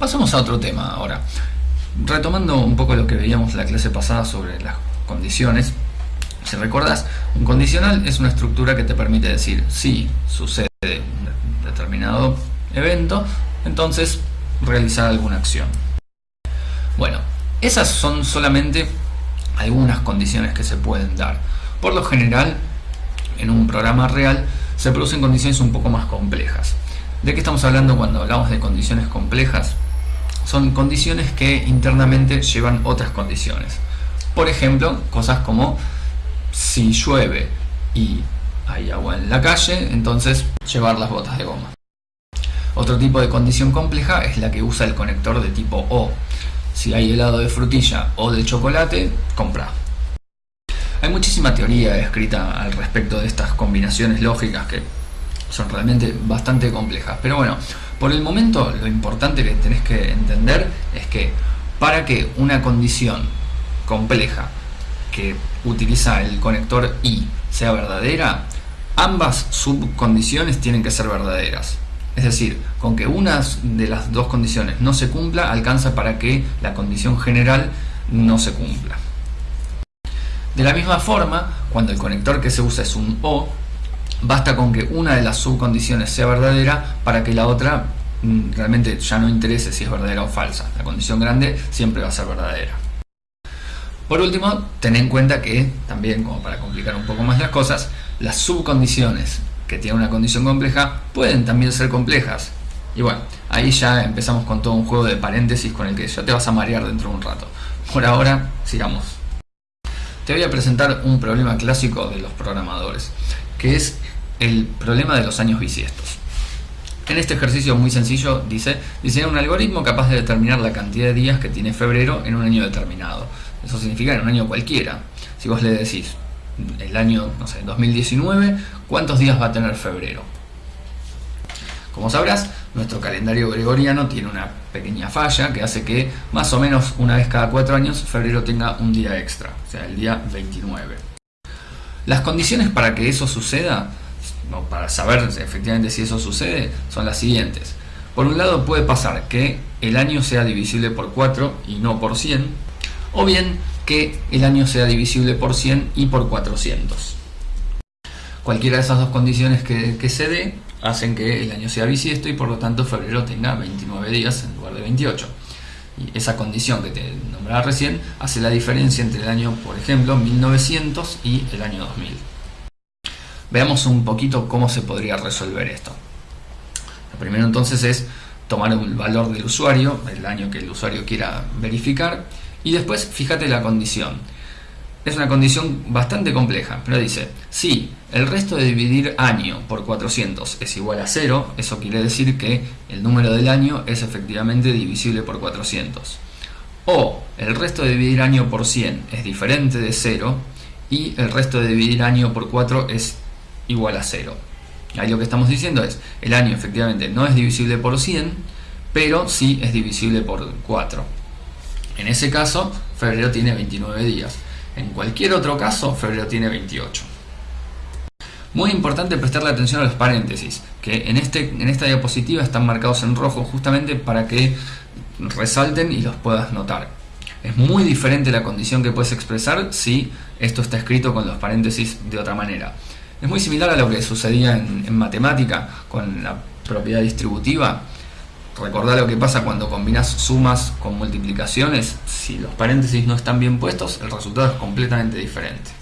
Pasamos a otro tema ahora. Retomando un poco lo que veíamos la clase pasada sobre las condiciones, si recordás, un condicional es una estructura que te permite decir si sucede un determinado evento, entonces realizar alguna acción. Bueno, esas son solamente algunas condiciones que se pueden dar. Por lo general, en un programa real se producen condiciones un poco más complejas. ¿De qué estamos hablando cuando hablamos de condiciones complejas? Son condiciones que internamente llevan otras condiciones. Por ejemplo, cosas como si llueve y hay agua en la calle, entonces llevar las botas de goma. Otro tipo de condición compleja es la que usa el conector de tipo O. Si hay helado de frutilla o de chocolate, compra. Hay muchísima teoría escrita al respecto de estas combinaciones lógicas que son realmente bastante complejas. Pero bueno, por el momento lo importante que tenés que entender es que para que una condición compleja que utiliza el conector I sea verdadera, ambas subcondiciones tienen que ser verdaderas. Es decir, con que una de las dos condiciones no se cumpla, alcanza para que la condición general no se cumpla. De la misma forma, cuando el conector que se usa es un O, basta con que una de las subcondiciones sea verdadera para que la otra realmente ya no interese si es verdadera o falsa. La condición grande siempre va a ser verdadera. Por último, ten en cuenta que, también como para complicar un poco más las cosas, las subcondiciones que tienen una condición compleja pueden también ser complejas. Y bueno, ahí ya empezamos con todo un juego de paréntesis con el que ya te vas a marear dentro de un rato. Por ahora, sigamos. Te voy a presentar un problema clásico de los programadores, que es el problema de los años bisiestos. En este ejercicio muy sencillo dice, diseñar un algoritmo capaz de determinar la cantidad de días que tiene febrero en un año determinado. Eso significa en un año cualquiera. Si vos le decís el año, no sé, 2019, ¿cuántos días va a tener febrero? Como sabrás, nuestro calendario gregoriano tiene una pequeña falla que hace que más o menos una vez cada cuatro años febrero tenga un día extra, o sea, el día 29. Las condiciones para que eso suceda para saber efectivamente si eso sucede, son las siguientes. Por un lado puede pasar que el año sea divisible por 4 y no por 100, o bien que el año sea divisible por 100 y por 400. Cualquiera de esas dos condiciones que, se dé hacen que el año sea bisiesto y por lo tanto febrero tenga 29 días en lugar de 28. Y esa condición que te nombraba recién hace la diferencia entre el año, por ejemplo, 1900 y el año 2000. Veamos un poquito cómo se podría resolver esto. Lo primero entonces es tomar el valor del usuario, el año que el usuario quiera verificar, y después fíjate la condición. Es una condición bastante compleja, pero dice, si el resto de dividir año por 400 es igual a 0, eso quiere decir que el número del año es efectivamente divisible por 400. O el resto de dividir año por 100 es diferente de 0 y el resto de dividir año por 4 es igual a 0. Ahí lo que estamos diciendo es, el año efectivamente no es divisible por 100, pero sí es divisible por 4. En ese caso, febrero tiene 29 días. En cualquier otro caso, febrero tiene 28. Muy importante prestarle atención a los paréntesis, que en, este, en esta diapositiva están marcados en rojo justamente para que resalten y los puedas notar. Es muy diferente la condición que puedes expresar si esto está escrito con los paréntesis de otra manera. Es muy similar a lo que sucedía en, matemática con la propiedad distributiva. Recordá lo que pasa cuando combinas sumas con multiplicaciones. Si los paréntesis no están bien puestos, el resultado es completamente diferente.